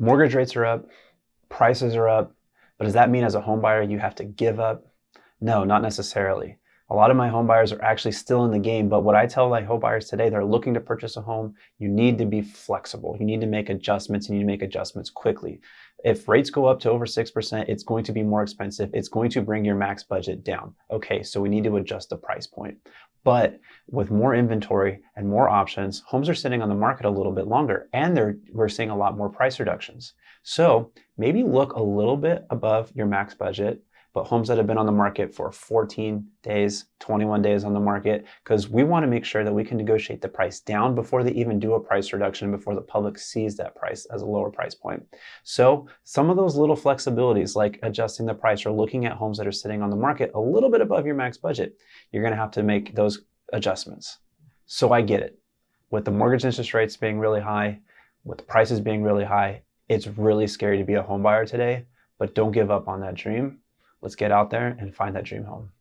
mortgage rates are up, prices are up, but does that mean as a home buyer you have to give up? No, not necessarily. A lot of my home buyers are actually still in the game, but what I tell my home buyers today, they're looking to purchase a home, you need to be flexible. You need to make adjustments, and you need to make adjustments quickly. If rates go up to over 6%, it's going to be more expensive. It's going to bring your max budget down. Okay, so we need to adjust the price point. But with more inventory and more options, homes are sitting on the market a little bit longer and we're seeing a lot more price reductions. So maybe look a little bit above your max budget but homes that have been on the market for 14 days, 21 days on the market, because we want to make sure that we can negotiate the price down before they even do a price reduction, before the public sees that price as a lower price point. So some of those little flexibilities, like adjusting the price or looking at homes that are sitting on the market a little bit above your max budget, you're going to have to make those adjustments. So I get it. With the mortgage interest rates being really high, with the prices being really high, it's really scary to be a home buyer today, but don't give up on that dream Let's get out there and find that dream home.